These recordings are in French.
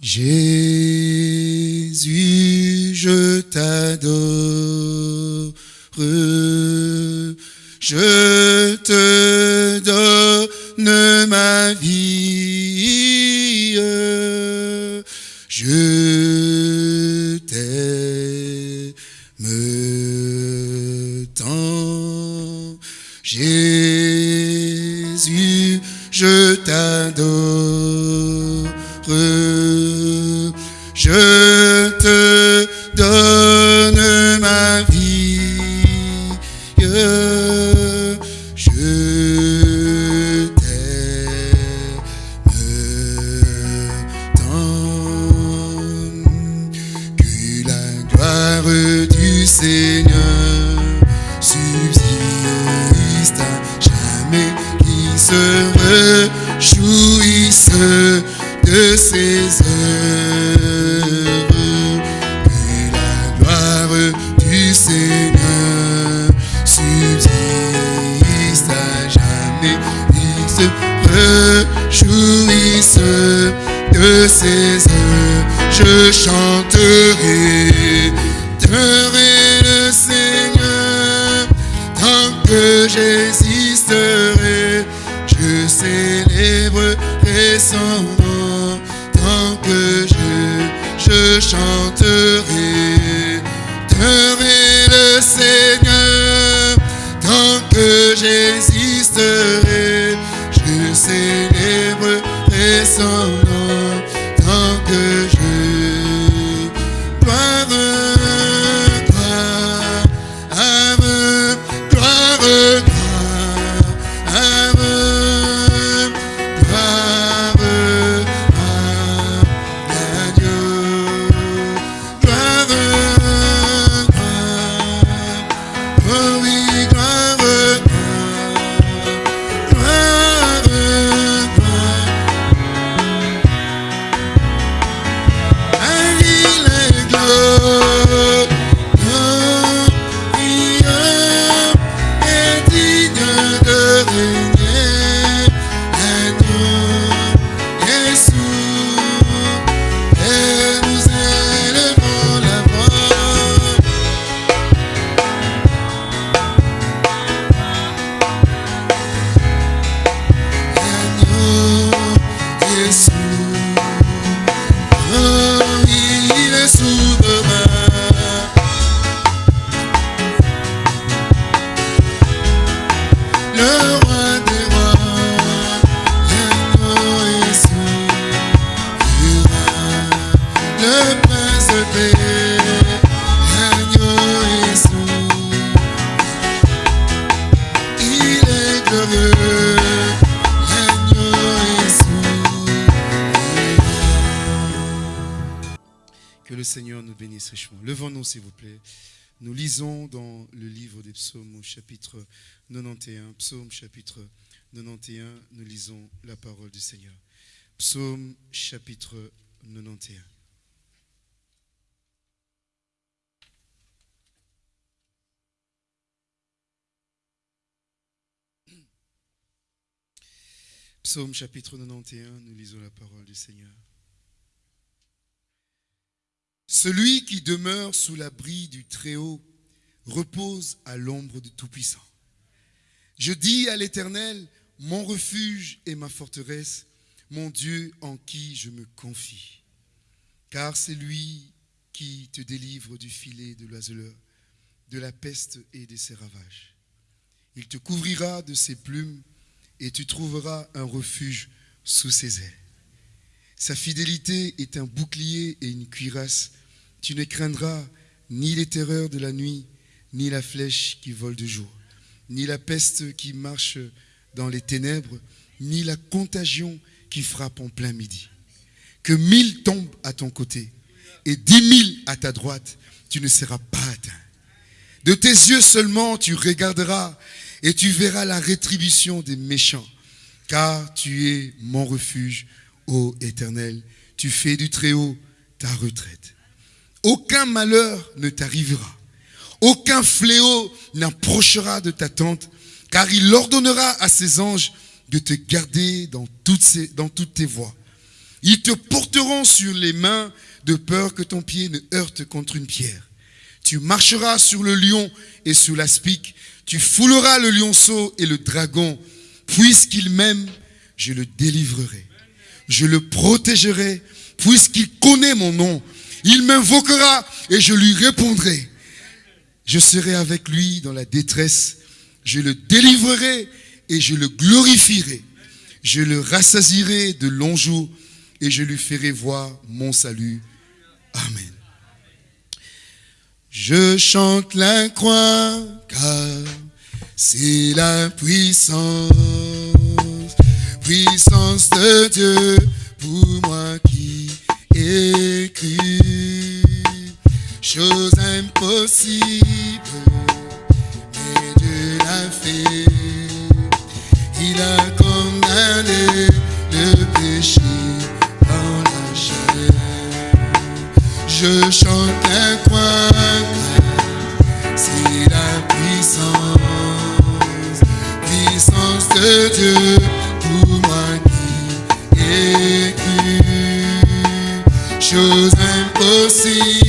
Jésus, je t'adore. Je je bénisse richement. Levons-nous, s'il vous plaît. Nous lisons dans le livre des psaumes au chapitre 91. Psaume chapitre 91, nous lisons la parole du Seigneur. Psaume chapitre 91. Psaume chapitre 91, nous lisons la parole du Seigneur. Celui qui demeure sous l'abri du Très-Haut repose à l'ombre du Tout-Puissant. Je dis à l'Éternel, mon refuge et ma forteresse, mon Dieu en qui je me confie. Car c'est lui qui te délivre du filet de l'oiseleur, de la peste et de ses ravages. Il te couvrira de ses plumes et tu trouveras un refuge sous ses ailes. Sa fidélité est un bouclier et une cuirasse. Tu ne craindras ni les terreurs de la nuit, ni la flèche qui vole de jour, ni la peste qui marche dans les ténèbres, ni la contagion qui frappe en plein midi. Que mille tombent à ton côté et dix mille à ta droite, tu ne seras pas atteint. De tes yeux seulement tu regarderas et tu verras la rétribution des méchants, car tu es mon refuge, ô Éternel. Tu fais du Très-Haut ta retraite. Aucun malheur ne t'arrivera. Aucun fléau n'approchera de ta tente, car il ordonnera à ses anges de te garder dans toutes, tes voies. Ils te porteront sur les mains de peur que ton pied ne heurte contre une pierre. Tu marcheras sur le lion et sous l'aspic. Tu fouleras le lionceau et le dragon. Puisqu'il m'aime, je le délivrerai. Je le protégerai, puisqu'il connaît mon nom. Il m'invoquera et je lui répondrai. Je serai avec lui dans la détresse. Je le délivrerai et je le glorifierai. Je le rassasierai de longs jours et je lui ferai voir mon salut. Amen. Je chante la croix car c'est la puissance, puissance de Dieu pour moi cru. Chose impossible, mais Dieu l'a fait. Il a condamné le péché dans la chair. Je chante croix, car c'est la puissance, puissance de Dieu pour moi cru. Chose impossible,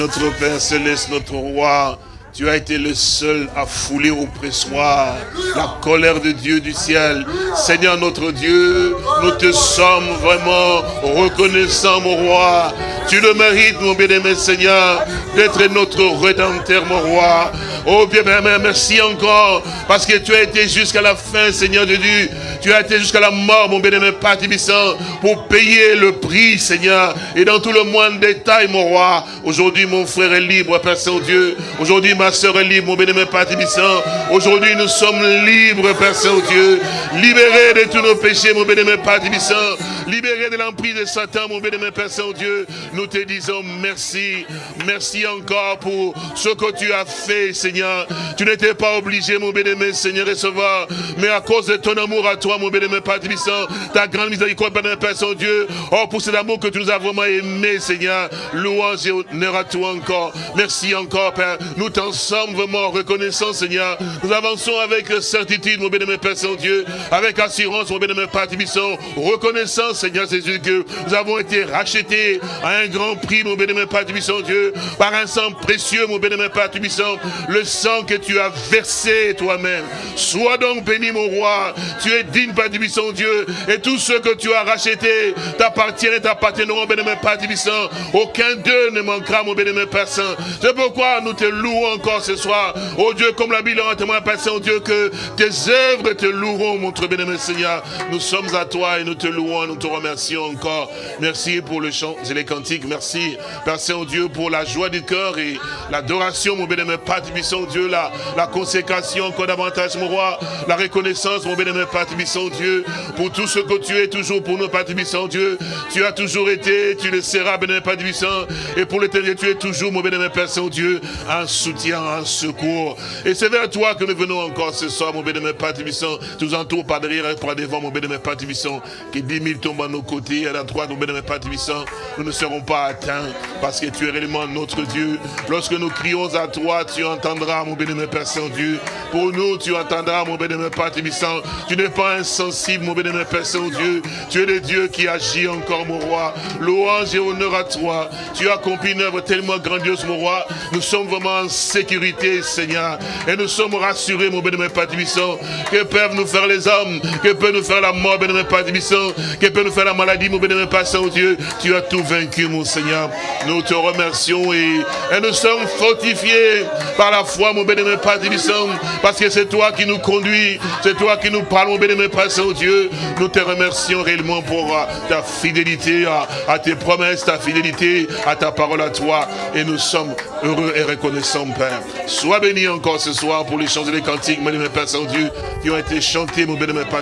notre Père Céleste, notre Roi. Tu as été le seul à fouler au pressoir la colère de Dieu du ciel. Seigneur notre Dieu, nous te sommes vraiment reconnaissants, mon roi. Tu le mérites, mon bien-aimé Seigneur, d'être notre rédempteur, mon roi. Oh bien, merci encore, parce que tu as été jusqu'à la fin, Seigneur de Dieu. Tu as été jusqu'à la mort, mon bien-aimé Père pour payer le prix, Seigneur. Et dans tout le moindre détail, mon roi. Aujourd'hui, mon frère est libre, Père Saint-Dieu. Aujourd'hui, ma soeur est libre, mon bien-aimé Père. Aujourd'hui, nous sommes libres, Père Saint-Dieu. Libérés de tous nos péchés, mon bien-aimé Père Libérés de l'emprise de Satan, mon bien-aimé Père Saint-Dieu. Nous te disons merci. Merci encore pour ce que tu as fait, Seigneur. Tu n'étais pas obligé, mon bien-aimé Seigneur, recevoir. Mais à cause de ton amour à toi, mon bien-aimé Père Tibissant, ta grande miséricorde, bien-aimé Père Saint-Dieu. Oh, pour cet amour que tu nous as vraiment aimé, Seigneur. Louange et honneur à toi encore. Merci encore, Père. Nous t'en sommes vraiment reconnaissants, Seigneur. Nous avançons avec certitude, mon bien-aimé Père Saint-Dieu. Avec assurance, mon bien-aimé Père Tibissant. Reconnaissant, Seigneur Jésus, que nous avons été rachetés à un grand prix, mon bien-aimé Père Dieu. Par un sang précieux, mon bien-aimé Père Tibissant. Le sang que tu as versé toi-même. Sois donc béni, mon roi. Tu es digne, Père Tibissant, Dieu. Et tous ceux que tu as rachetés t'appartiennent et t'appartiendront, bien-aimé Père Tibissant. Aucun d'eux ne manquera, mon bien-aimé Père Saint. C'est pourquoi nous te louons encore ce soir. Oh Dieu, comme la Bible en témoin, Père Saint, Dieu, que tes œuvres te loueront, mon très bien-aimé Seigneur. Nous sommes à toi et nous te louons, te remercions encore. Merci pour le chant et les cantiques. Merci, Père Saint, oh Dieu, pour la joie du cœur et l'adoration, mon bien-aimé Père Tibissant, Dieu, la, consécration encore davantage, mon roi, la reconnaissance, mon bien-aimé Père Tibissant, Dieu, pour tout ce que tu es toujours pour nous, Père Tibissant, Dieu. Tu as toujours été, tu le seras, bien-aimé Père et pour l'éternité, tu es toujours, mon bien-aimé Père Saint-Dieu, un soutien, un secours. Et c'est vers toi que nous venons encore ce soir, mon bien-aimé Père Tibissant. Tu nous entoures par derrière par devant, mon bien-aimé Père Tibissant. Que dix mille à nos côtés, à la droite, Père Tibissant, nous ne serons pas atteints parce que tu es réellement notre Dieu. Lorsque nous crions à toi, tu entendras, mon bénémoine Père Saint-Dieu. Pour nous, tu entendras, mon bénémoine Père. Tu n'es pas insensible, mon bénémoine Père Saint-Dieu. Tu es le Dieu qui agit encore, mon roi. Louange et honneur à toi. Tu as accompli une œuvre tellement grandiose, mon roi. Nous sommes vraiment en sécurité, Seigneur. Et nous sommes rassurés, mon bénémoine Père que peuvent nous faire les hommes, que peut nous faire la mort, bénémoine Père que peut nous faire la maladie, mon bénémoine Père Saint-Dieu. Tu as tout vaincu, mon Seigneur. Nous te remercions et, nous sommes fortifiés par la foi, mon bénémoine Père parce que c'est toi qui nous conduis, c'est toi qui nous parles, mon bénémoine Père Saint-Dieu. Nous te remercions réellement pour euh, ta fidélité à, tes promesses, ta fidélité à ta parole à toi. Et nous sommes heureux et reconnaissants, Père. Sois béni encore ce soir pour les chants et les cantiques, mon bénémoine Père Saint-Dieu, qui ont été chantés, mon bénémoine Père.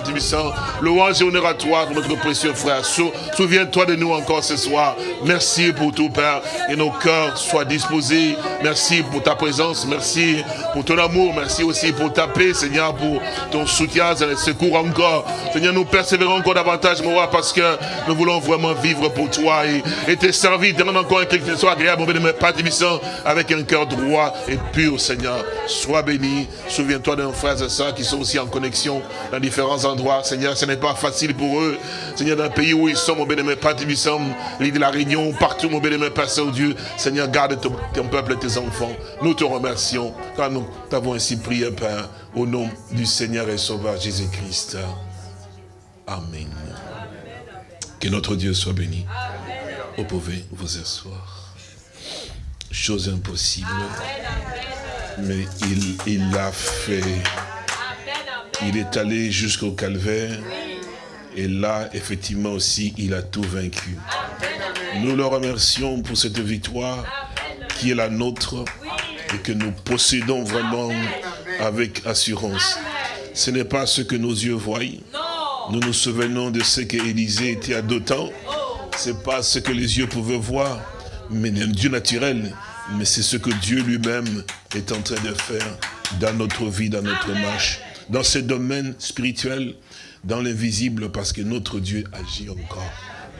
Louange et honneur à toi, notre précieux frère. Sou- Souviens-toi de nous encore ce soir. Merci pour tout, Père. Et nos cœurs soient disposés. Merci pour ta présence. Merci pour ton amour. Merci aussi pour ta paix, Seigneur, pour ton soutien, et secours encore. Seigneur, nous persévérons encore davantage, mon roi, parce que nous voulons vraiment vivre pour toi et, et te servir, te rendre encore quelque chose agréable, mon Père Tibissant, avec un cœur droit et pur, Seigneur. Sois béni. Souviens-toi de nos frères et sœurs qui sont aussi en connexion dans différents endroits. Seigneur, ce n'est pas facile pour eux. Seigneur, le pays où ils sont, mon bénémoine Père Tibissant, l'île de la Réunion, partout, mon bénémoine Père Saint-Dieu. Seigneur, garde ton, peuple et tes enfants. Nous te remercions car nous t'avons ainsi prié, Père, au nom du Seigneur et Sauveur Jésus-Christ. Amen. Que notre Dieu soit béni. Vous pouvez vous asseoir. Chose impossible. Mais il, il l'a fait. Il est allé jusqu'au calvaire. Et là, effectivement aussi, il a tout vaincu. Nous le remercions pour cette victoire qui est la nôtre et que nous possédons vraiment avec assurance. Ce n'est pas ce que nos yeux voient. Nous nous souvenons de ce qu'Élisée était à d'autant. Ce n'est pas ce que les yeux pouvaient voir, mais Dieu naturel. Mais c'est ce que Dieu lui-même est en train de faire dans notre vie, dans notre marche, dans ce domaine spirituel, dans l'invisible, parce que notre Dieu agit encore.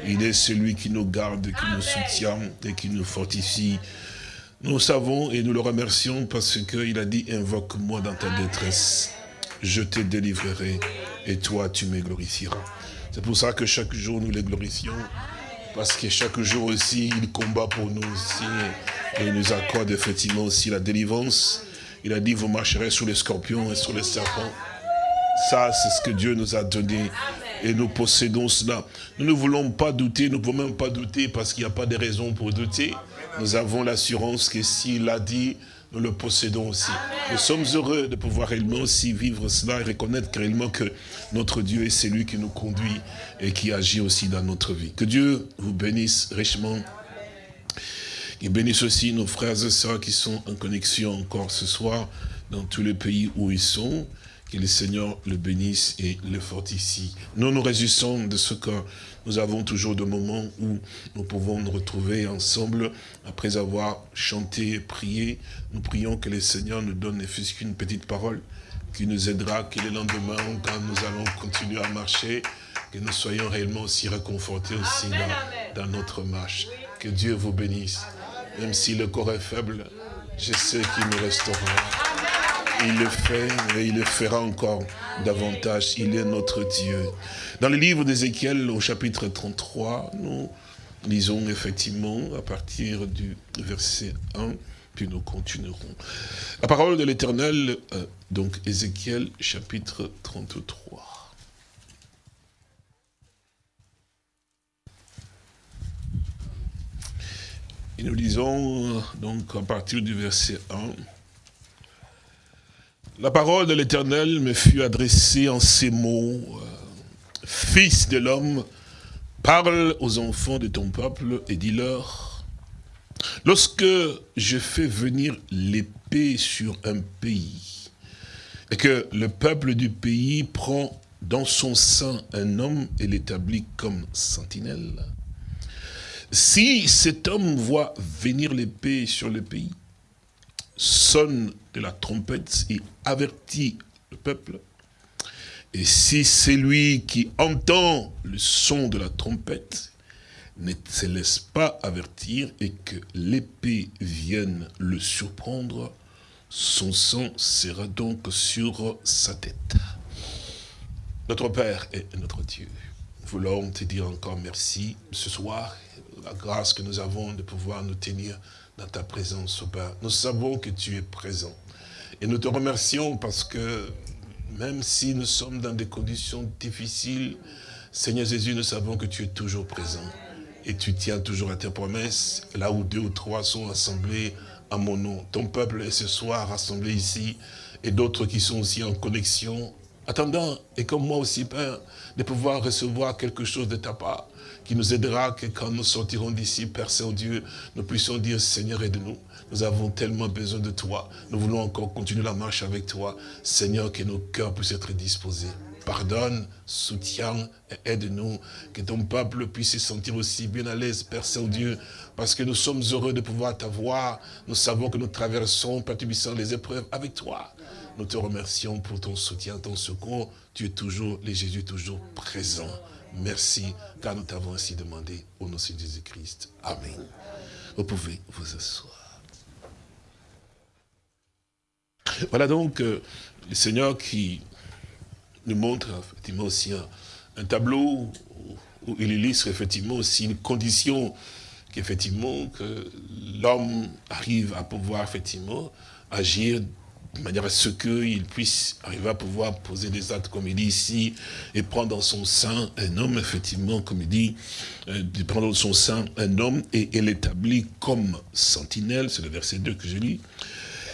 Il est celui qui nous garde, qui nous soutient et qui nous fortifie. Nous savons et nous le remercions parce qu'il a dit, invoque-moi dans ta détresse, je te délivrerai et toi tu me glorifieras. C'est pour ça que chaque jour nous les glorifions, parce que chaque jour aussi il combat pour nous aussi et il nous accorde effectivement aussi la délivrance. Il a dit, vous marcherez sur les scorpions et sur les serpents. Ça, c'est ce que Dieu nous a donné. Et nous possédons cela. Nous ne voulons pas douter, nous ne pouvons même pas douter parce qu'il n'y a pas de raison pour douter. Nous avons l'assurance que s'il l'a dit, nous le possédons aussi. Nous sommes heureux de pouvoir réellement aussi vivre cela et reconnaître réellement que notre Dieu est celui qui nous conduit et qui agit aussi dans notre vie. Que Dieu vous bénisse richement. Il bénisse aussi nos frères et sœurs qui sont en connexion encore ce soir dans tous les pays où ils sont. Que le Seigneur le bénisse et le fortifie. Nous nous réjouissons de ce que nous avons toujours de moments où nous pouvons nous retrouver ensemble après avoir chanté et prié. Nous prions que le Seigneur nous donne ne fût-ce qu'une petite parole qui nous aidera, que le lendemain, quand nous allons continuer à marcher, que nous soyons réellement aussi réconfortés aussi dans, dans notre marche. Que Dieu vous bénisse. Même si le corps est faible, je sais qu'il nous restera. Il le fait et il le fera encore davantage. Il est notre Dieu. Dans le livre d'Ézéchiel, au chapitre 33, nous lisons effectivement à partir du verset 1, puis nous continuerons. La parole de l'Éternel, euh, donc Ézéchiel, chapitre 33. Et nous lisons euh, donc à partir du verset 1. La parole de l'Éternel me fut adressée en ces mots. euh, Fils de l'homme, parle aux enfants de ton peuple et dis-leur, lorsque je fais venir l'épée sur un pays, et que le peuple du pays prend dans son sein un homme et l'établit comme sentinelle, si cet homme voit venir l'épée sur le pays, sonne de la trompette et avertit le peuple, Et si c'est lui qui entend le son de la trompette, ne se laisse pas avertir et que l'épée vienne le surprendre, son sang sera donc sur sa tête. Notre Père et notre Dieu, nous voulons te dire encore merci ce soir, la grâce que nous avons de pouvoir nous tenir dans ta présence, au Père. Nous savons que tu es présent. Et nous te remercions parce que même si nous sommes dans des conditions difficiles, Seigneur Jésus, nous savons que tu es toujours présent. Et tu tiens toujours à tes promesses, là où deux ou trois sont assemblés à mon nom. Ton peuple est ce soir rassemblé ici, et d'autres qui sont aussi en connexion, attendant, et comme moi aussi, Père, de pouvoir recevoir quelque chose de ta part, qui nous aidera que quand nous sortirons d'ici, Père Saint-Dieu, nous puissions dire, Seigneur, aide-nous. Nous avons tellement besoin de toi. Nous voulons encore continuer la marche avec toi. Seigneur, que nos cœurs puissent être disposés. Pardonne, soutiens et aide-nous. Que ton peuple puisse se sentir aussi bien à l'aise, Père Saint-Dieu, parce que nous sommes heureux de pouvoir t'avoir. Nous savons que nous traversons, Père les épreuves avec toi. Nous te remercions pour ton soutien, ton secours. Tu es toujours, les Jésus, toujours présent. Merci, car nous t'avons ainsi demandé au nom de Jésus-Christ. Amen. Vous pouvez vous asseoir. Voilà donc euh, le Seigneur qui nous montre effectivement aussi un, tableau où, où il illustre effectivement aussi une condition qu'effectivement que l'homme arrive à pouvoir effectivement agir de manière à ce qu'il puisse arriver à pouvoir poser des actes, comme il dit ici, et prendre dans son sein un homme, effectivement, comme il dit, euh, prendre dans son sein un homme et, et l'établir comme sentinelle, c'est le verset 2 que je lis.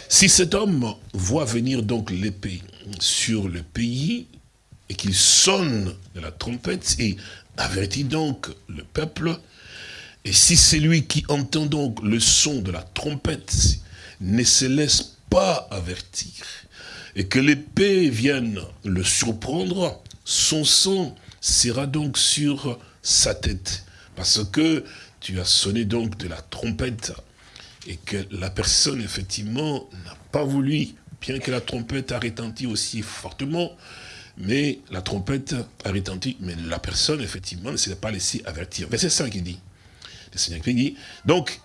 Si cet homme voit venir donc l'épée sur le pays, et qu'il sonne de la trompette, et avertit donc le peuple, et si c'est lui qui entend donc le son de la trompette, ne se laisse pas avertir, et que l'épée vienne le surprendre, son sang sera donc sur sa tête. Parce que tu as sonné donc de la trompette, et que la personne, effectivement, n'a pas voulu, bien que la trompette a retenti aussi fortement, mais la trompette a retenti, mais la personne, effectivement, ne s'est pas laissée avertir. Verset 5, il dit, le Seigneur dit, donc,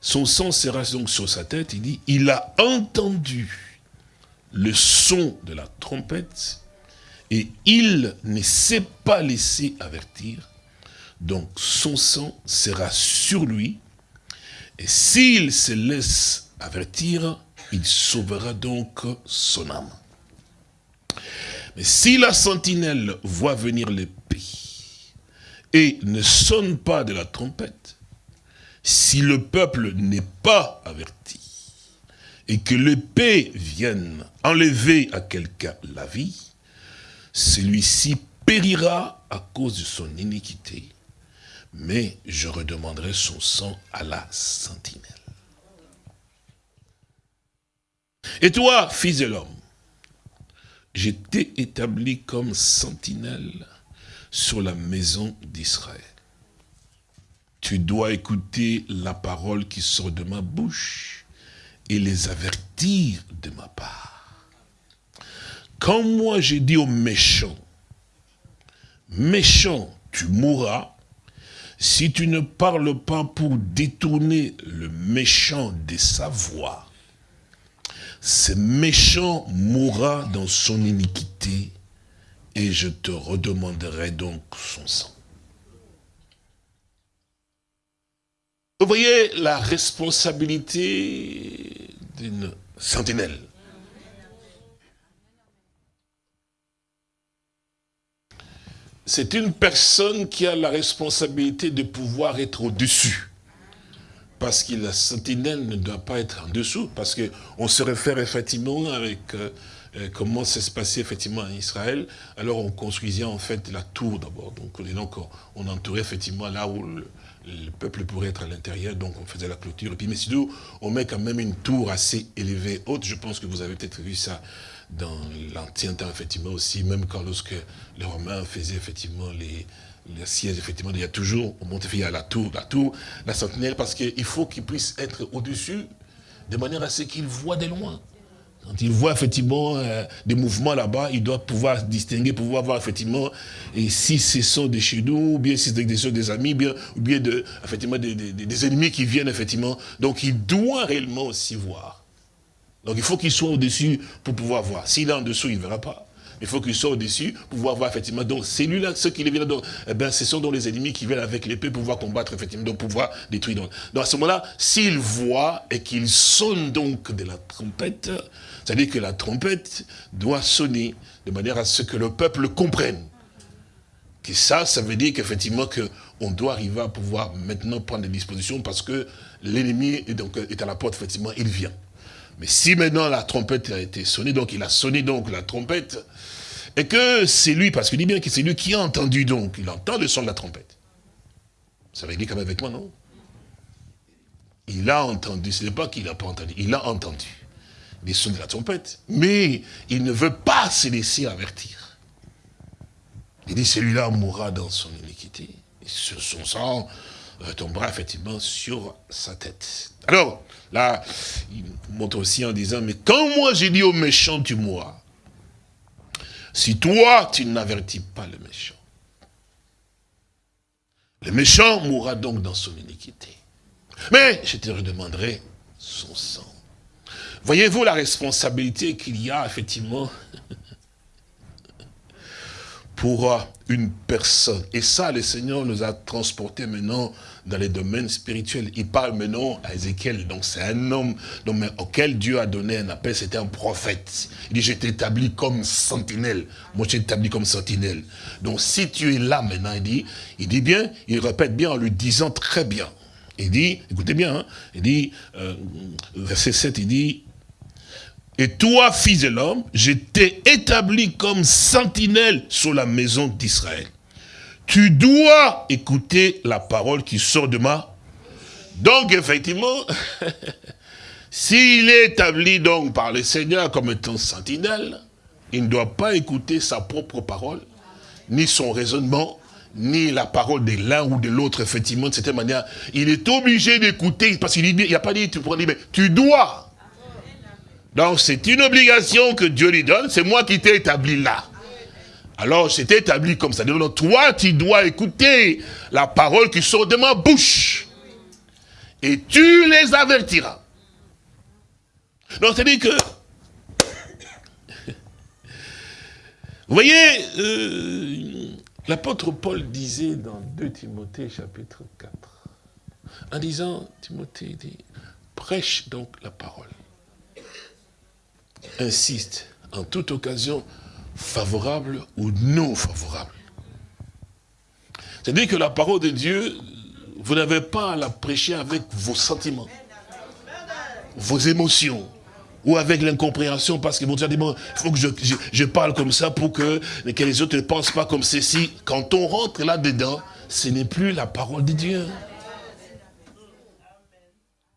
son sang sera donc sur sa tête, il dit, il a entendu le son de la trompette, et il ne s'est pas laissé avertir, donc son sang sera sur lui, et s'il se laisse avertir, il sauvera donc son âme. Mais si la sentinelle voit venir l'épée et ne sonne pas de la trompette, si le peuple n'est pas averti et que l'épée vienne enlever à quelqu'un la vie, celui-ci périra à cause de son iniquité, mais je redemanderai son sang à la sentinelle. Et toi, fils de l'homme, je t'ai établi comme sentinelle sur la maison d'Israël. Tu dois écouter la parole qui sort de ma bouche et les avertir de ma part. Quand moi j'ai dit aux méchants, méchant, tu mourras, si tu ne parles pas pour détourner le méchant de sa voix, ce méchant mourra dans son iniquité et je te redemanderai donc son sang. Vous voyez la responsabilité d'une sentinelle. C'est une personne qui a la responsabilité de pouvoir être au-dessus. Parce que la sentinelle ne doit pas être en dessous, parce qu'on se réfère effectivement avec euh, euh, comment ça se passait effectivement en Israël. Alors on construisait en fait la tour d'abord. Donc, donc on entourait effectivement là où le peuple pourrait être à l'intérieur, donc on faisait la clôture. Et puis, mais sinon, on met quand même une tour assez élevée, haute. Je pense que vous avez peut-être vu ça dans l'ancien temps, effectivement, aussi, même quand lorsque les Romains faisaient effectivement les, les sièges, effectivement, il y a toujours, on monte, il y a la tour, la tour, la sentinelle, parce qu'il faut qu'il puisse être au-dessus, de manière à ce qu'il voit de loin. Quand il voit effectivement euh, des mouvements là-bas, il doit pouvoir distinguer, pouvoir voir effectivement et si ce sont des chez nous, ou bien si c'est des, des amis, bien, ou bien de, effectivement des, des- des ennemis qui viennent effectivement. Donc il doit réellement aussi voir. Donc il faut qu'il soit au-dessus pour pouvoir voir. S'il est en dessous, il ne verra pas. Il faut qu'il soit au-dessus pour pouvoir voir effectivement. Donc c'est lui-là, ceux qui viennent donc, eh ben, ce sont donc les ennemis qui viennent avec l'épée pour pouvoir combattre effectivement, donc pouvoir détruire. Donc, à ce moment-là, s'il voit et qu'il sonne donc de la trompette, c'est-à-dire que la trompette doit sonner de manière à ce que le peuple comprenne. Et ça, ça veut dire qu'effectivement, que on doit arriver à pouvoir maintenant prendre des dispositions parce que l'ennemi est, est à la porte, effectivement, il vient. Mais si maintenant la trompette a été sonnée, donc il a sonné donc la trompette, et que c'est lui, parce qu'il dit bien que c'est lui qui a entendu donc, il entend le son de la trompette. Ça veut dire quand même avec moi, non? Il a entendu, ce n'est pas qu'il n'a pas entendu, il a entendu les sons de la trompette, mais il ne veut pas se laisser avertir. Il dit, celui-là mourra dans son iniquité, et son sang tombera effectivement sur sa tête. Alors, là, il montre aussi en disant, mais quand moi j'ai dit au méchant, tu mourras, si toi, tu n'avertis pas le méchant, le méchant mourra donc dans son iniquité. Mais je te redemanderai son sang. Voyez-vous la responsabilité qu'il y a effectivement pour une personne. Et ça, le Seigneur nous a transportés maintenant dans les domaines spirituels. Il parle maintenant à Ézéchiel. Donc c'est un homme auquel Dieu a donné un appel. C'était un prophète. Il dit, je établi comme sentinelle. Moi, je établi comme sentinelle. Donc si tu es là maintenant, il dit, il dit bien, il répète bien en lui disant très bien. Il dit, écoutez bien, hein, il dit, euh, verset 7, il dit, et toi, fils de l'homme, je t'ai établi comme sentinelle sur la maison d'Israël. Tu dois écouter la parole qui sort de ma... Donc, effectivement, s'il est établi donc par le Seigneur comme étant sentinelle, il ne doit pas écouter sa propre parole, ni son raisonnement, ni la parole de l'un ou de l'autre, effectivement, de cette manière. Il est obligé d'écouter, parce qu'il n'y a pas dit, tu dire, mais tu dois. Donc c'est une obligation que Dieu lui donne, c'est moi qui t'ai établi là. Alors c'est établi comme ça. Donc toi, tu dois écouter la parole qui sort de ma bouche. Et tu les avertiras. Donc c'est-à-dire que... Vous voyez, euh, l'apôtre Paul disait dans 2 Timothée chapitre 4, en disant, Timothée dit, prêche donc la parole insiste en toute occasion, favorable ou non favorable. C'est-à-dire que la parole de Dieu, vous n'avez pas à la prêcher avec vos sentiments, vos émotions, ou avec l'incompréhension, parce que vous dire, bon, il faut que je, parle comme ça pour que, que les autres ne pensent pas comme ceci. Quand on rentre là-dedans, ce n'est plus la parole de Dieu.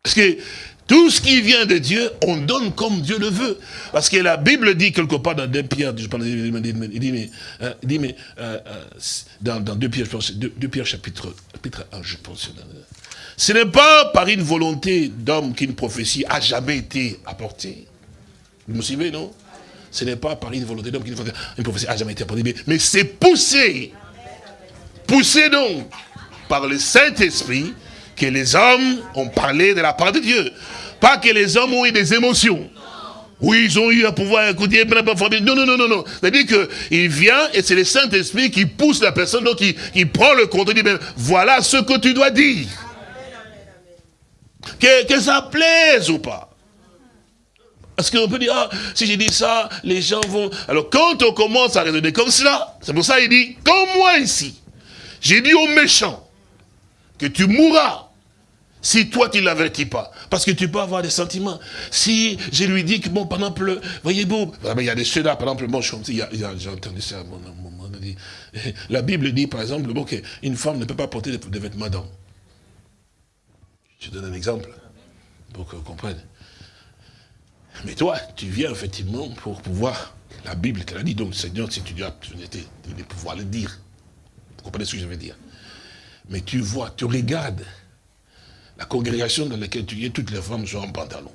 Parce que tout ce qui vient de Dieu, on donne comme Dieu le veut. Parce que la Bible dit quelque part dans 2 Pierre, je pense, il dit, mais, euh, il dit, mais euh, dans, dans 2 Pierre, je pense, 2, Pierre chapitre, chapitre 1, je pense. Ce n'est pas par une volonté d'homme qu'une prophétie a jamais été apportée. Vous me suivez, non? Ce n'est pas par une volonté d'homme qu'une prophétie a jamais été apportée. Mais c'est poussé. Poussé donc par le Saint-Esprit que les hommes ont parlé de la part de Dieu. Pas que les hommes ont eu des émotions. Oui, ils ont eu à pouvoir écouter. Non, non, non, non, non. C'est-à-dire qu'il vient et c'est le Saint-Esprit qui pousse la personne, donc il, prend le compte et dit, voilà ce que tu dois dire. Que, que ça plaise ou pas. Parce qu'on peut dire, ah, si j'ai dit ça, les gens vont... Alors quand on commence à raisonner comme cela, c'est pour ça qu'il dit, comme moi ici, j'ai dit aux méchants que tu mourras si toi, tu ne l'avertis pas. Parce que tu peux avoir des sentiments. Si je lui dis que, bon, par exemple, voyez vous, il y a des ceux-là, par exemple, bon, j'ai entendu ça à mon moment. La Bible dit, par exemple, bon, qu'une femme ne peut pas porter des vêtements d'homme. Je donne un exemple, pour que vous compreniez. Mais toi, tu viens effectivement pour pouvoir, la Bible te l'a dit, donc Seigneur, si tu dois de pouvoir le dire. Vous comprenez ce que je veux dire? Mais tu vois, tu regardes, la congrégation dans laquelle tu es, toutes les femmes sont en pantalon.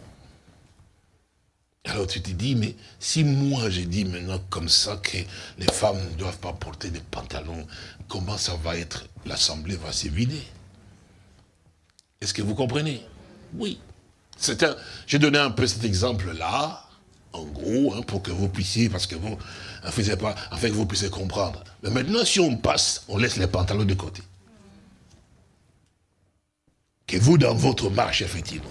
Alors tu te dis, mais si moi j'ai dit maintenant comme ça que les femmes ne doivent pas porter des pantalons, comment ça va être? L'assemblée va se vider. Est-ce que vous comprenez? Oui. J'ai donné un peu cet exemple-là, en gros, hein, pour que vous puissiez, parce que vous ne faisiez pas, afin que vous puissiez comprendre. Mais maintenant, si on passe, on laisse les pantalons de côté. Que vous, dans votre marche, effectivement,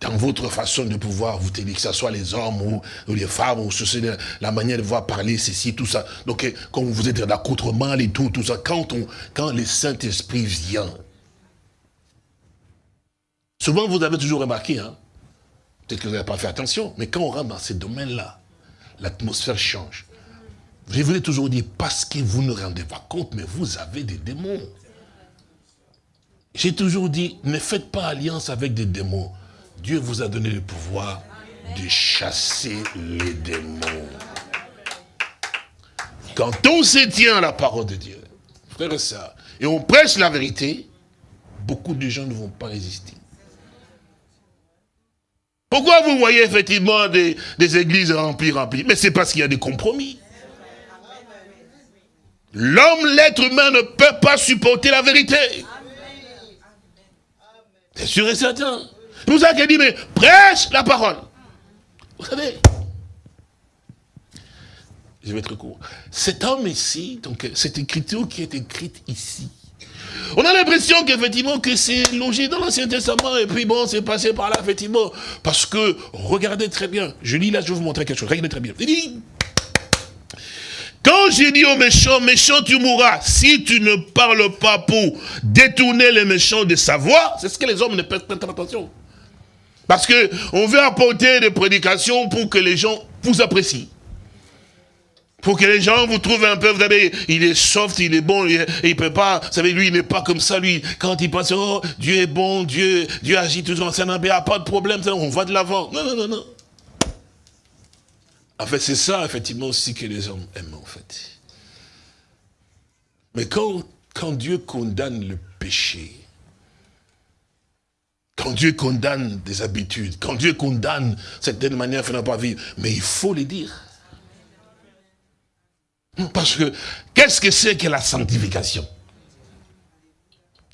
dans votre façon de pouvoir vous tenir, que ce soit les hommes ou, les femmes, ou ceci, la manière de voir parler, ceci, tout ça. Donc, quand vous êtes d'accoutrement et tout, tout ça, quand, on, quand le Saint-Esprit vient, souvent vous avez toujours remarqué, hein, peut-être que vous n'avez pas fait attention, mais quand on rentre dans ces domaines-là, l'atmosphère change. Je vous ai toujours dit, parce que vous ne rendez pas compte, mais vous avez des démons. J'ai toujours dit, ne faites pas alliance avec des démons. Dieu vous a donné le pouvoir de chasser les démons. Quand on se tient à la parole de Dieu, frère et ça, et on prêche la vérité, beaucoup de gens ne vont pas résister. Pourquoi vous voyez effectivement des, des églises remplies, remplies? Mais c'est parce qu'il y a des compromis. L'homme, l'être humain ne peut pas supporter la vérité. C'est sûr et certain. C'est pour ça qu'il dit, mais prêche la parole. Vous savez, je vais être court. Cet homme ici, donc cette écriture qui est écrite ici, on a l'impression qu'effectivement que c'est logé dans l'Ancien Testament et puis bon, c'est passé par là, effectivement. Parce que, regardez très bien, je lis là, je vais vous montrer quelque chose, regardez très bien. Quand j'ai dit aux méchants, méchant tu mourras, si tu ne parles pas pour détourner les méchants de sa voix, c'est ce que les hommes ne prêtent pas attention. Parce que on veut apporter des prédications pour que les gens vous apprécient. Pour que les gens vous trouvent un peu, vous savez, il est soft, il est bon, il, il peut pas, vous savez, lui, il n'est pas comme ça, lui. Quand il pense, oh, Dieu est bon, Dieu, Dieu agit toujours, ça n'a pas de problème, on va de l'avant. Non, non, non, non. En fait, c'est ça, effectivement, aussi que les hommes aiment, en fait. Mais quand, quand Dieu condamne le péché, quand Dieu condamne des habitudes, quand Dieu condamne certaines manières de ne pas vivre, mais il faut les dire. Parce que, qu'est-ce que c'est que la sanctification?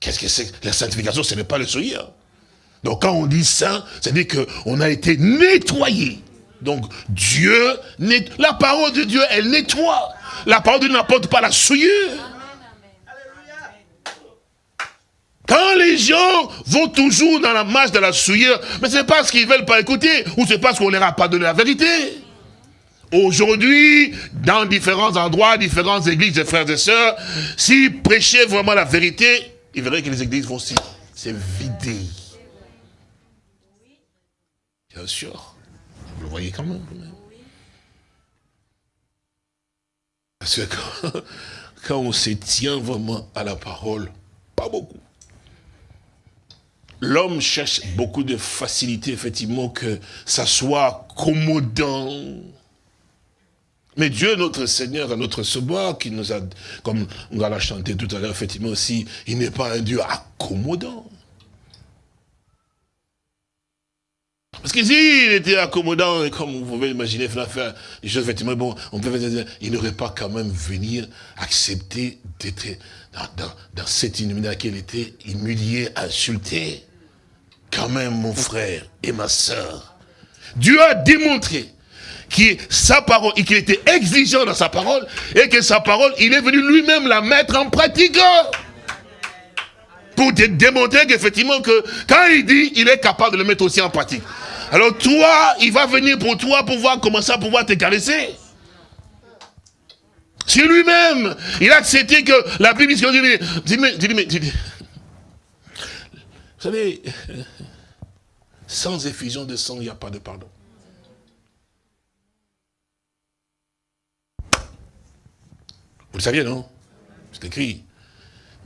Qu'est-ce que c'est La sanctification, ce n'est pas le sourire. Donc quand on dit saint, c'est-à-dire qu'on a été nettoyé. Donc Dieu, la parole de Dieu, elle nettoie. La parole de Dieu n'apporte pas la souillure. Quand les gens vont toujours dans la marche de la souillure, mais c'est parce qu'ils ne veulent pas écouter, ou c'est parce qu'on ne leur a pas donné la vérité. Aujourd'hui, dans différents endroits, différentes églises frères et sœurs, s'ils prêchaient vraiment la vérité, ils verraient que les églises vont se vider. Bien sûr. Vous le voyez quand même. Parce que quand, on se tient vraiment à la parole, pas beaucoup. L'homme cherche beaucoup de facilité, effectivement, que ça soit commodant. Mais Dieu, notre Seigneur, notre Sauveur, qui nous a, comme on l'a chanté tout à l'heure, effectivement aussi, il n'est pas un Dieu accommodant. Parce que s'il était accommodant, comme vous pouvez imaginer, faire des choses, effectivement, bon, on peut dire, il n'aurait pas quand même venir accepter d'être dans, dans, cette inhumanité à laquelle il était humilié, insulté quand même mon frère et ma soeur, Dieu a démontré qu'il sa parole, qu'il était exigeant dans sa parole, et que sa parole, il est venu lui-même la mettre en pratique. Pour te démontrer qu'effectivement, que quand il dit, il est capable de le mettre aussi en pratique. Alors toi, il va venir pour toi pour voir comment ça pouvoir te caresser. C'est lui-même. Il a accepté que la Bible dit, dis, dis, dis, vous savez, sans effusion de sang, il n'y a pas de pardon. Vous le saviez, non? C'est écrit.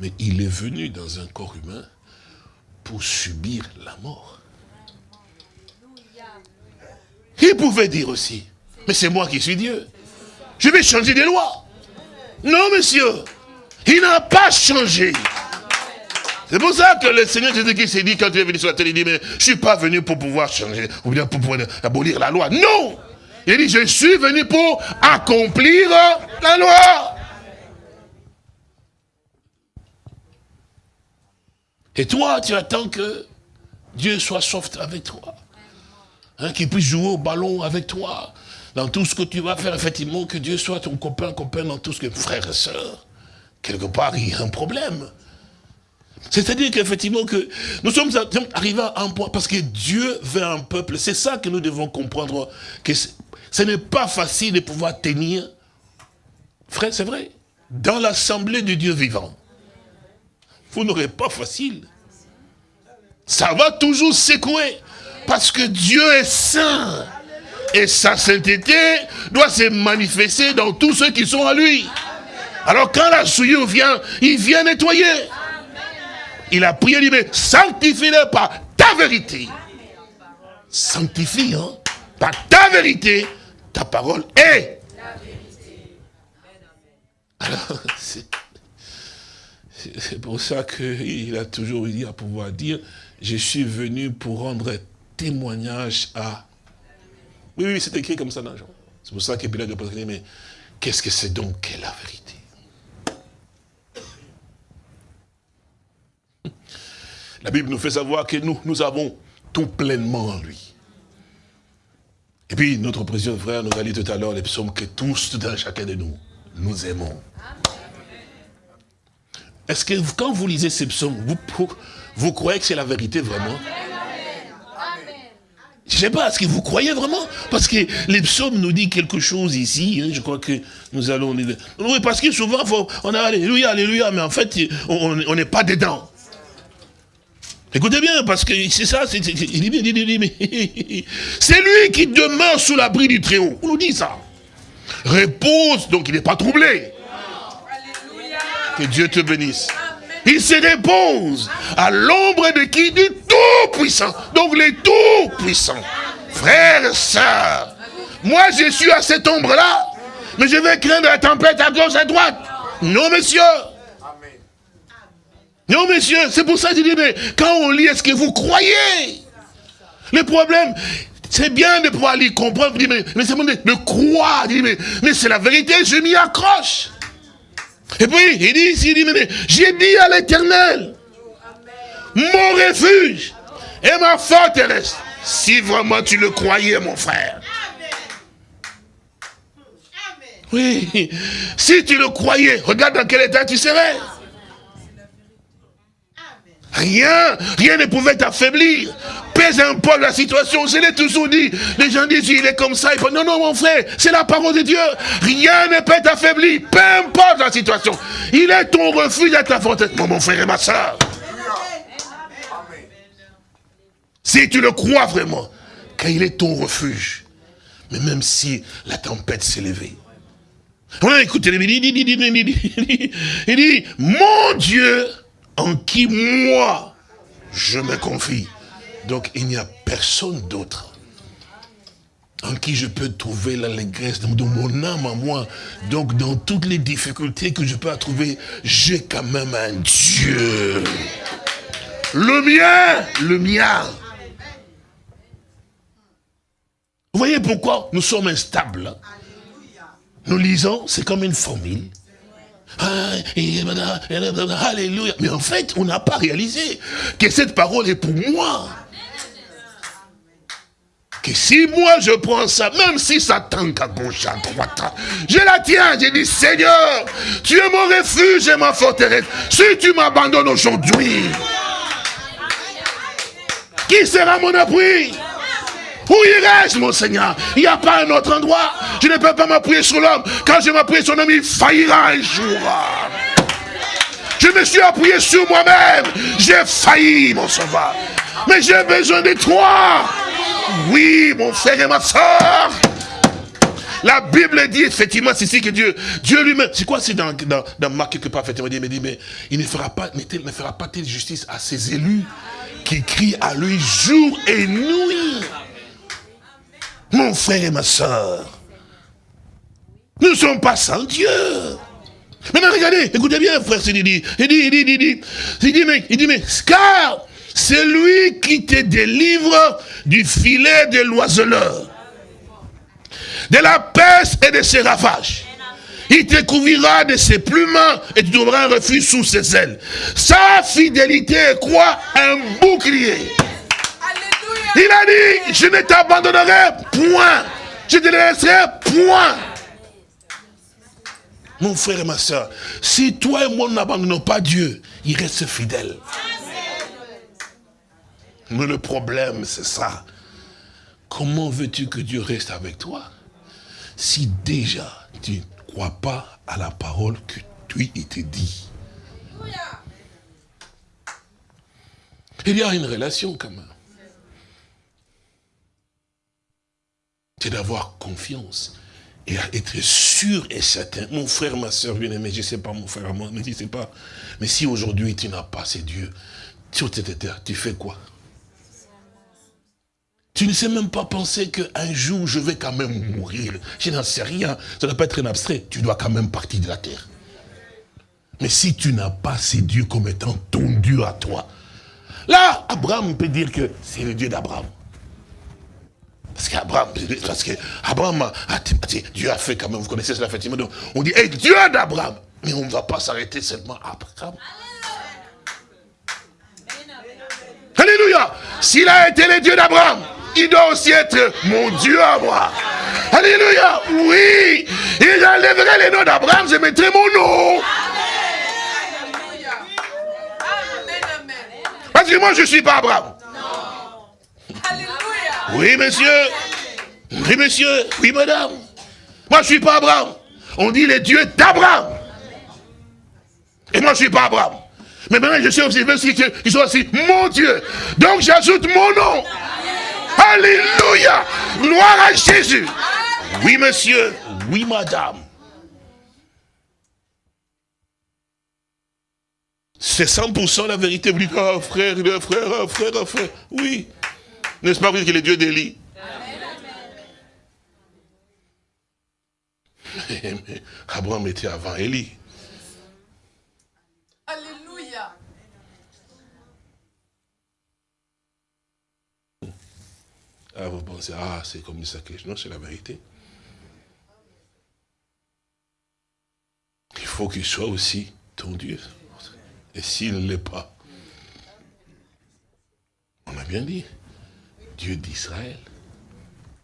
Mais il est venu dans un corps humain pour subir la mort. Il pouvait dire aussi, mais c'est moi qui suis Dieu. Je vais changer des lois. Non, monsieur. Il n'a pas changé. C'est pour ça que le Seigneur Jésus-Christ s'est dit, quand il est venu sur la terre, il dit, mais je suis pas venu pour pouvoir changer, ou bien pour pouvoir abolir la loi. Non Il dit, je suis venu pour accomplir la loi. Et toi, tu attends que Dieu soit soft avec toi. Hein, qu'il puisse jouer au ballon avec toi. Dans tout ce que tu vas faire, effectivement, que Dieu soit ton copain, copain dans tout ce que... Frère et soeur, quelque part, il y a un problème. C'est-à-dire qu'effectivement, que nous sommes arrivés à un point, parce que Dieu veut un peuple, c'est ça que nous devons comprendre, que ce n'est pas facile de pouvoir tenir, frère, c'est vrai, dans l'assemblée de Dieu vivant. Vous n'aurez pas facile. Ça va toujours secouer. Parce que Dieu est saint. Et sa sainteté doit se manifester dans tous ceux qui sont à lui. Alors quand la souillure vient, il vient nettoyer. Il a prié, il dit, mais sanctifie-le par ta vérité. Sanctifie, hein, par ta vérité, ta parole est. Alors, c'est pour ça qu'il a toujours eu à pouvoir dire, je suis venu pour rendre témoignage à... Oui, oui, c'est écrit comme ça dans Jean. C'est pour ça que Pilate a mais qu'est-ce que c'est donc que la vérité? La Bible nous fait savoir que nous, nous avons tout pleinement en lui. Et puis, notre précieux frère nous a dit tout à l'heure les psaumes que tous, un chacun de nous, nous aimons. Est-ce que quand vous lisez ces psaumes, vous, vous croyez que c'est la vérité vraiment? Je ne sais pas, est-ce que vous croyez vraiment? Parce que les psaumes nous disent quelque chose ici, hein, je crois que nous allons... Oui, parce que souvent, on a Alléluia, Alléluia, mais en fait, on n'est pas dedans. Écoutez bien, parce que c'est ça, c'est lui qui demeure sous l'abri du Très-Haut. On nous dit ça. Repose, donc il n'est pas troublé. Que Dieu te bénisse. Il se repose à l'ombre de qui Du Tout-Puissant. Donc les Tout-Puissants. Frères et sœurs, moi je suis à cette ombre-là, mais je vais craindre la tempête à gauche, à droite. Non, monsieur. Non, monsieur, c'est pour ça que je dis, mais quand on lit, est-ce que vous croyez? Le problème, c'est bien de pouvoir lire, comprendre, mais, mais c'est bon de, croire. mais, mais c'est la vérité, je m'y accroche. Et puis, il dit ici, il dit, mais j'ai dit à l'éternel, mon refuge et ma forteresse, si vraiment tu le croyais, mon frère. Oui, si tu le croyais, regarde dans quel état tu serais. Rien, rien ne pouvait t'affaiblir. Pèse un peu la situation. Je l'ai toujours dit. Les gens disent, il est comme ça. non, non, mon frère, c'est la parole de Dieu. Rien ne peut t'affaiblir. Peu importe la situation. Il est ton refuge à ta forteresse. mon frère et ma soeur. Si tu le crois vraiment, qu'il est ton refuge. Mais même si la tempête s'est levée. écoutez, il dit, il dit, mon Dieu, en qui moi, je me confie. Donc il n'y a personne d'autre en qui je peux trouver l'allégresse de mon âme à moi. Donc dans toutes les difficultés que je peux trouver, j'ai quand même un Dieu. Le mien, le mien. Vous voyez pourquoi nous sommes instables? Nous lisons, c'est comme une formule. Alléluia. Mais en fait, on n'a pas réalisé que cette parole est pour moi. Que si moi je prends ça, même si ça tanque à gauche, à droite, je la tiens, j'ai dit, Seigneur, tu es mon refuge et ma forteresse. Si tu m'abandonnes aujourd'hui, qui sera mon appui? Où irai-je, mon Seigneur? Il n'y a pas un autre endroit. Je ne peux pas m'appuyer sur l'homme. Quand je m'appuie sur l'homme, il faillira un jour. Je me suis appuyé sur moi-même. J'ai failli, mon sauveur. Mais j'ai besoin de toi. Oui, mon frère et ma soeur. La Bible dit effectivement, c'est ici que Dieu, Dieu lui-même, c'est quoi c'est dans, dans, Marc quelque part, effectivement, il dit, mais il ne fera pas, ne fera pas telle justice à ses élus qui crient à lui jour et nuit. Frère et ma soeur, nous ne sommes pas sans Dieu. Maintenant, regardez, écoutez bien, frère, il dit, il dit, il dit, il dit, il dit, mais, il dit, mais, car c'est lui qui te délivre du filet de l'oiseleur, de la peste et de ses ravages. Il te couvrira de ses plumes et tu trouveras un refuge sous ses ailes. Sa fidélité est quoi? Un bouclier. Il a dit, je ne t'abandonnerai point. Je te laisserai point. Mon frère et ma soeur, si toi et moi n'abandonnons pas Dieu, il reste fidèle. Mais le problème, c'est ça. Comment veux-tu que Dieu reste avec toi si déjà tu ne crois pas à la parole que lui, te dit? Il y a une relation quand même. C'est d'avoir confiance et être sûr et certain. Mon frère, ma soeur bien-aimé, je ne sais pas, mon frère, moi, ne sais pas. Mais si aujourd'hui tu n'as pas ces dieux, sur cette terre, tu fais quoi? Tu ne sais même pas penser qu'un jour, je vais quand même mourir. Je n'en sais rien. Ça ne doit pas être un abstrait. Tu dois quand même partir de la terre. Mais si tu n'as pas ces dieux comme étant ton Dieu à toi, là, Abraham peut dire que c'est le Dieu d'Abraham. Parce qu'Abraham, parce que Abraham a, Dieu a fait quand même, vous connaissez cela effectivement, donc on dit, hey, Dieu d'Abraham. Mais on ne va pas s'arrêter seulement à Abraham. Alléluia. S'il a été le Dieu d'Abraham, il doit aussi être mon Dieu à moi. Alléluia. Oui. Et j'enlèverai les noms d'Abraham, je mettrai mon nom. Parce que moi, je ne suis pas Abraham. Oui, monsieur. Oui, monsieur. Oui, madame. Moi, je ne suis pas Abraham. On dit les dieux d'Abraham. Et moi, je ne suis pas Abraham. Mais maintenant, je sais aussi sont aussi mon Dieu. Donc, j'ajoute mon nom. Alléluia. Gloire à Jésus. Oui, monsieur. Oui, madame. C'est 100% la vérité. Vous dites, frère, frère, frère, frère. Oui. N'est-ce pas vous dites que le Dieu d'Élie Abraham était avant Élie. Alléluia. Ah, vous pensez, ah, c'est comme ça que... Non, c'est la vérité. Il faut qu'il soit aussi ton Dieu. Et s'il ne l'est pas, on a bien dit, Dieu d'Israël.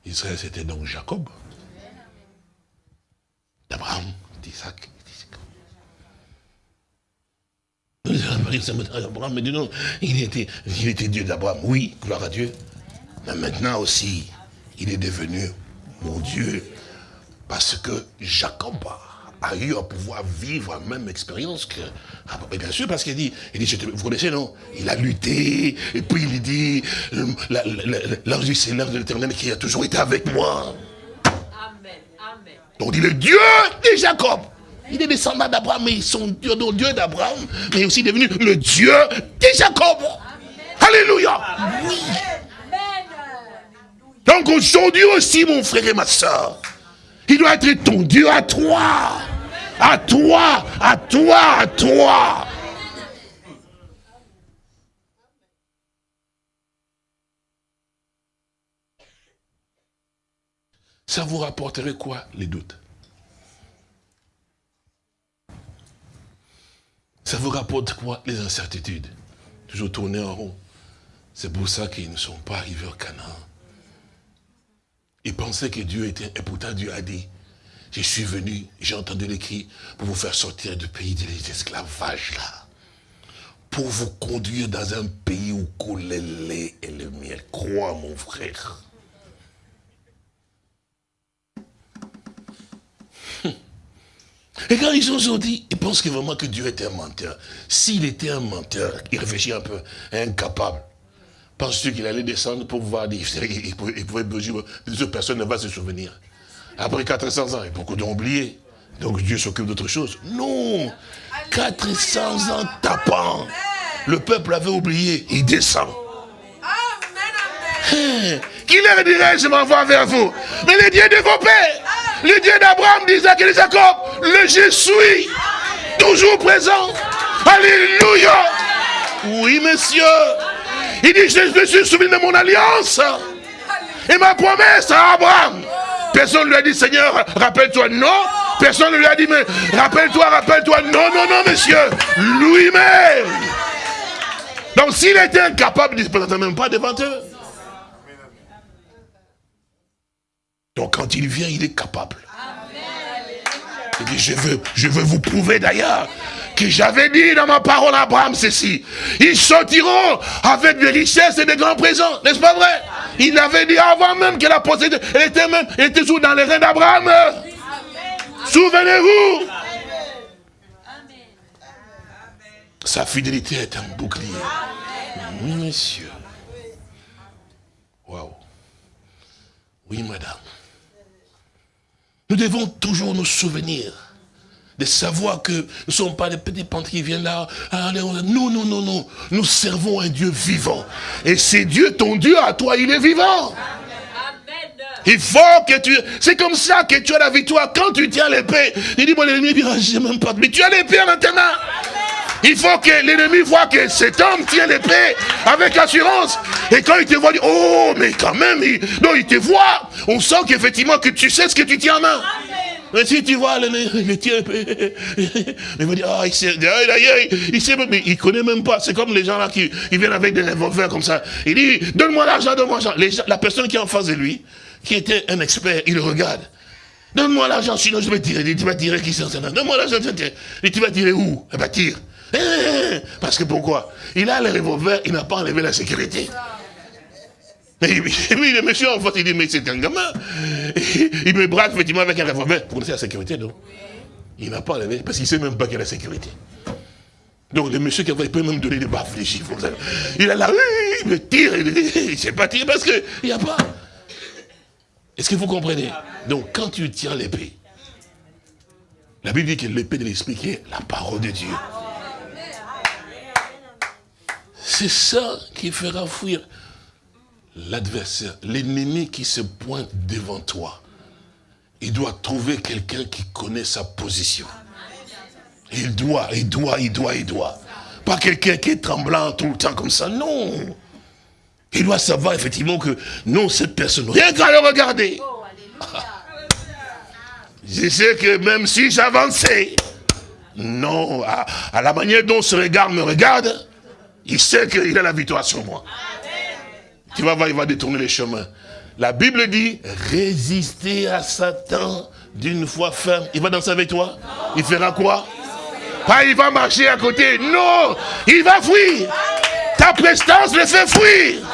Israël, c'était donc Jacob. D'Abraham, d'Isaac, Abraham dit non, il était, il était Dieu d'Abraham. Oui, gloire à Dieu. Mais maintenant aussi, il est devenu mon Dieu. Parce que Jacob a eu à pouvoir vivre la même expérience que... Ah, bien sûr, parce qu'il dit, il dit, vous connaissez, non? Il a lutté, et puis il dit, l'ange du Seigneur de l'éternel qui a toujours été avec moi. Amen, amen. Donc il dit, le Dieu de Jacob. Il est descendant d'Abraham, mais sont Dieu, Dieu d'Abraham, mais aussi devenu le Dieu de Jacob. Alléluia. Oui. Donc aujourd'hui aussi, mon frère et ma soeur, il doit être ton Dieu à toi. À toi, à toi, à toi. Ça vous rapporterait quoi, les doutes? Ça vous rapporte quoi, les incertitudes? Toujours tourner en rond. C'est pour ça qu'ils ne sont pas arrivés au Canaan. Ils pensaient que Dieu était... Et pourtant Dieu a dit, je suis venu, j'ai entendu les cris pour vous faire sortir du pays de l'esclavage là. Pour vous conduire dans un pays où coule le lait et le miel. Crois mon frère. Et quand ils ont sorti, ils pensent que vraiment que Dieu était un menteur. S'il était un menteur, il réfléchit un peu, incapable. Penses-tu qu'il allait descendre pour voir dire, il pouvait, il pouvait personne ne va se souvenir? Après 400 ans, il beaucoup d'ont oublié. Donc Dieu s'occupe d'autre chose. Non 400 ans tapant. Le peuple avait oublié. Il descend. Qui leur dirait, je m'envoie vers vous Mais le Dieu de vos pères, le Dieu d'Abraham, d'Isaac et de Jacob, le je suis. toujours présent. Alléluia. Oui, monsieur. Il dit, je me suis souvenu de mon alliance. Et ma promesse à Abraham. Personne ne lui a dit, Seigneur, rappelle-toi. Non. Personne ne lui a dit, mais rappelle-toi, rappelle-toi. Non, non, non, monsieur. Lui-même. Donc s'il était incapable, il ne se présentait même pas devant eux. Donc quand il vient, il est capable. Il dit, je veux, je veux vous prouver d'ailleurs que j'avais dit dans ma parole à Abraham ceci. Ils sortiront avec des richesses et des grands présents. N'est-ce pas vrai? Il avait dit avant même qu'elle a possédé. Elle était même, elle était sous dans les reins d'Abraham. Souvenez-vous. Sa fidélité est un bouclier. Oui, monsieur. Waouh. Oui, madame. Nous devons toujours nous souvenir de savoir que nous ne sommes pas des petits pentes qui viennent là. Non, non, non, non. Nous servons un Dieu vivant. Et c'est Dieu, ton Dieu à toi, il est vivant. Il faut que tu... C'est comme ça que tu as la victoire. Quand tu tiens l'épée, il dit, bon, l'ennemi dira, j'ai même pas... Mais tu as l'épée maintenant. Il faut que l'ennemi voit que cet homme tient l'épée avec assurance. Et quand il te voit, il dit, oh, mais quand même, il, non, il te voit. On sent qu'effectivement, que tu sais ce que tu tiens en main. Mais si tu vois, il tient l'épée. Il va dire, ah, il sait, il sait, mais il connaît même pas. C'est comme les gens là qui ils viennent avec des revolvers comme ça. Il dit, donne-moi l'argent, donne-moi l'argent. La personne qui est en face de lui, qui était un expert, il regarde. Donne-moi l'argent, sinon je vais tirer. Il dit, tu vas tirer qui c'est Donne-moi l'argent, Et tu vas tirer où? Eh bien, tire. Eh, parce que pourquoi? Il a le revolver, il n'a pas enlevé la sécurité. Et oui, le monsieur en fait, il dit, mais c'est un gamin. Il me braque effectivement avec un revolver. Vous connaissez la sécurité, non? Il n'a pas enlevé, parce qu'il ne sait même pas qu'il y a la sécurité. Donc le monsieur qui il peut même donner des baffes, les chiffres. Il a là, il me tire, il ne sait pas tirer parce qu'il n'y a pas. Est-ce que vous comprenez? Donc quand tu tiens l'épée, la Bible dit que l'épée de l'esprit qui est la parole de Dieu. C'est ça qui fera fuir l'adversaire, l'ennemi qui se pointe devant toi. Il doit trouver quelqu'un qui connaît sa position. Il doit, il doit, il doit, il doit. Pas quelqu'un qui est tremblant tout le temps comme ça, non. Il doit savoir effectivement que non, cette personne, rien qu'à le regarder. Je sais que même si j'avançais, non, à, à, la manière dont ce regard me regarde, il sait qu'il a la victoire sur moi. Il va détourner les chemins. La Bible dit, résister à Satan d'une foi ferme. Il va danser avec toi Il fera quoi? Pas il va marcher à côté. Non, il va fuir. Ta prestance le fait fuir.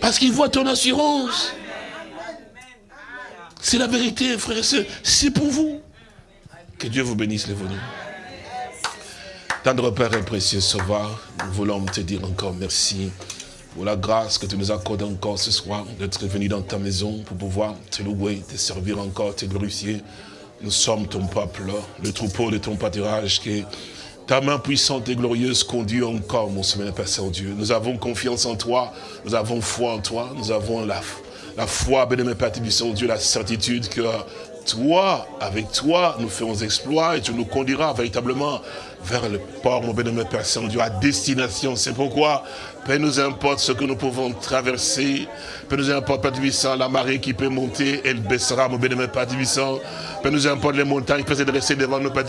Parce qu'il voit ton assurance. C'est la vérité, frère et soeur. C'est pour vous. Que Dieu vous bénisse, les venus. Tendre Père et précieux Sauveur, nous voulons te dire encore merci pour la grâce que tu nous accordes encore ce soir d'être venu dans ta maison pour pouvoir te louer, te servir encore, te glorifier. Nous sommes ton peuple, le troupeau de ton pâturage qui ta main puissante et glorieuse conduit encore, mon Seigneur Père Saint-Dieu. Nous avons confiance en toi, nous avons foi en toi, nous avons la, la foi, béni Père Dieu, la certitude que toi, avec toi, nous ferons exploit et tu nous conduiras véritablement vers le port, mon bénémoine Père Saint-Dieu, à destination. C'est pourquoi, peu nous importe ce que nous pouvons traverser, peu nous importe, Père Tibissant, la marée qui peut monter, elle baissera, mon bénémoine Père Tibissant. Peu nous importe les montagnes qui peuvent se devant nos Père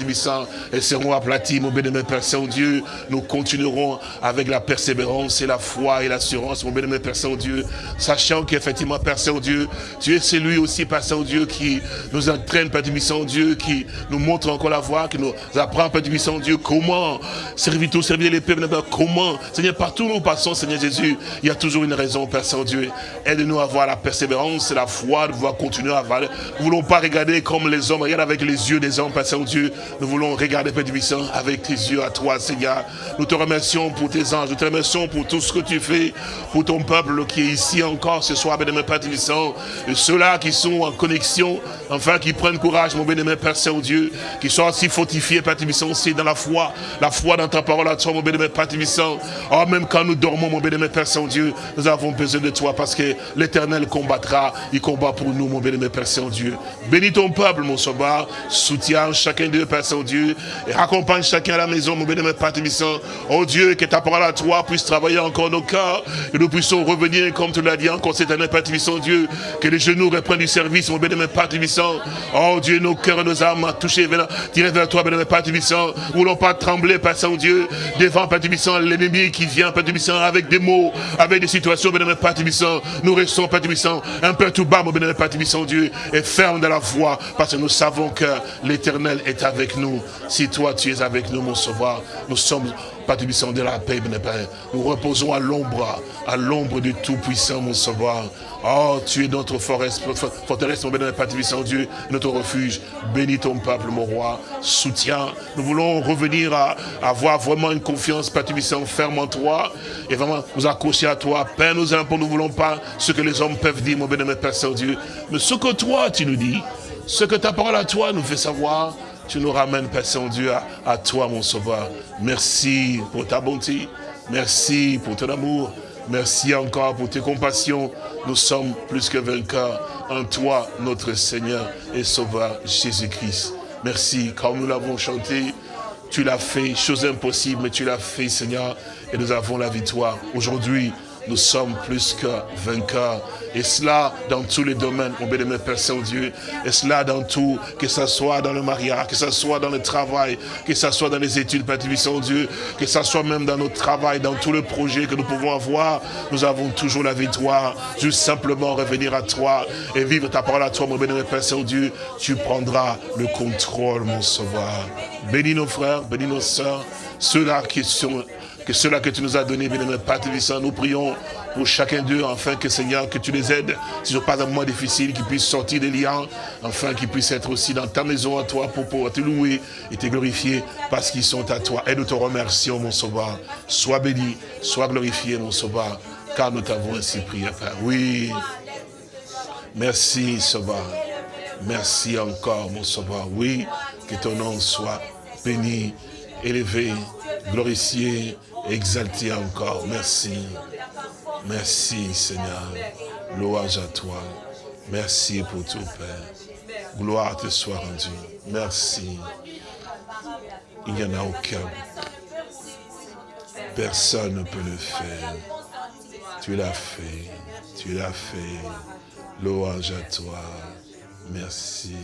elles seront aplaties, mon bénémoine Père Saint-Dieu. Nous continuerons avec la persévérance et la foi et l'assurance, mon bénémoine Père Saint-Dieu, sachant qu'effectivement, Père Saint-Dieu, tu es celui aussi, Père Saint-Dieu, qui nous entraîne, Père Tibissant-Dieu, qui nous montre encore la voie, qui nous apprend, Père Tibissant-Dieu, Comment servir tout, servir les peuples, comment Seigneur, partout où nous passons, Seigneur Jésus, il y a toujours une raison, Père Saint-Dieu. Aide-nous à avoir la persévérance la foi de pouvoir continuer à valer. Nous ne voulons pas regarder comme les hommes, regarde avec les yeux des hommes, Père Saint-Dieu. Nous voulons regarder, Père Divissant, avec tes yeux à toi, Seigneur. Nous te remercions pour tes anges, nous te remercions pour tout ce que tu fais, pour ton peuple qui est ici encore ce soir, bénémoine Père et ceux-là qui sont en connexion, enfin qui prennent courage, mon bénémoine Père Saint-Dieu, qui sont aussi fortifiés, Père Divissant, aussi dans la foi la foi dans ta parole à toi, mon bénémoine Père Tibissant. Oh, même quand nous dormons, mon bénémoine Père Saint-Dieu, nous avons besoin de toi parce que l'éternel combattra. Il combat pour nous, mon bénémoine Père Saint-Dieu. Bénis ton peuple, mon sauveur. Soutiens chacun d'eux, Père Saint-Dieu. Et accompagne chacun à la maison, mon bénémoine Père. Oh Dieu, que ta parole à toi puisse travailler encore nos cœurs. Que nous puissions revenir, comme tu l'as dit encore cette année, Père Tébissant, Dieu. Que les genoux reprennent du service, mon bénémoine Père Tébissant. Oh Dieu, nos cœurs et nos âmes touchés, tirés vers toi, bénémoine Père voulons pas trembler, Père Saint-Dieu, devant, Père l'ennemi qui vient, Père avec des mots, avec des situations, bénémoine Père. Nous restons, Père Tébissant, un peu tout bas, mon bénémoine Père Tébissant, Dieu, et ferme de la foi, parce que nous savons que l'éternel est avec nous. Si toi, tu es avec nous, mon sauveur, nous sommes pas de la paix, bien Père. Nous reposons à l'ombre, à l'ombre du Tout-Puissant, mon Sauveur. Oh, tu es notre forteresse, mon Père Tibissant Dieu, notre refuge. Bénis ton peuple, mon roi. Soutiens. Nous voulons revenir à, avoir vraiment une confiance, Tibissant, ferme en toi. Et vraiment nous accrocher à toi. Père, nous impôts, nous ne voulons pas ce que les hommes peuvent dire, mon bénémoine Père Saint-Dieu. Mais ce que toi, tu nous dis, ce que ta parole à toi nous fait savoir, tu nous ramènes, Père Saint-Dieu, à, toi, mon Sauveur. Merci pour ta bonté. Merci pour ton amour. Merci encore pour tes compassions. Nous sommes plus que vainqueurs en toi, notre Seigneur et Sauveur Jésus-Christ. Merci, comme nous l'avons chanté, tu l'as fait, chose impossible, mais tu l'as fait, Seigneur, et nous avons la victoire. Aujourd'hui, nous sommes plus que vainqueurs. Et cela dans tous les domaines, mon bénémoine Père Saint-Dieu. Et cela dans tout, que ce soit dans le mariage, que ce soit dans le travail, que ce soit dans les études, Père Saint-Dieu, que ce soit même dans notre travail, dans tous les projets que nous pouvons avoir, nous avons toujours la victoire. Juste simplement revenir à toi et vivre ta parole à toi, mon bénémoine Père Saint-Dieu. Tu prendras le contrôle, mon sauveur. Bénis nos frères, bénis nos sœurs, ceux-là qui sont que cela que tu nous as donné, bien aimé Père nous prions pour chacun d'eux, afin que Seigneur, que tu les aides, si ce n'est pas un moment difficile, qu'ils puissent sortir des liens, afin qu'ils puissent être aussi dans ta maison à toi pour pouvoir te louer et te glorifier parce qu'ils sont à toi. Et nous te remercions, mon sauveur. Sois béni, sois glorifié, mon sauveur, car nous t'avons ainsi prié, Père. Oui. Merci, sauveur. Merci encore, mon sauveur. Oui, que ton nom soit béni, élevé, glorifié, exalté encore. Merci. Merci Seigneur. Louange à toi. Merci pour tout Père. Gloire te soit rendue. Merci. Il n'y en a aucun. Personne ne peut le faire. Tu l'as fait. Tu l'as fait. Louange à toi. Merci.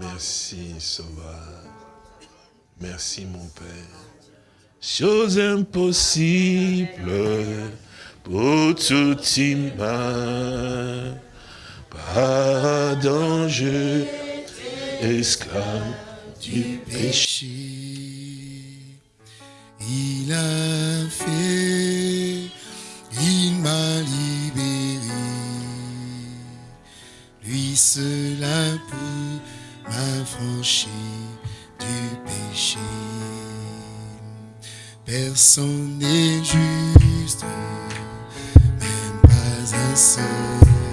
Merci, Sauveur. Merci, mon Père chose impossible pour tout humain. Pas danger, esclave du péché. Il a fait, il m'a libéré. Lui seul a pu m'affranchir du péché. Personne n'est juste, même pas un seul.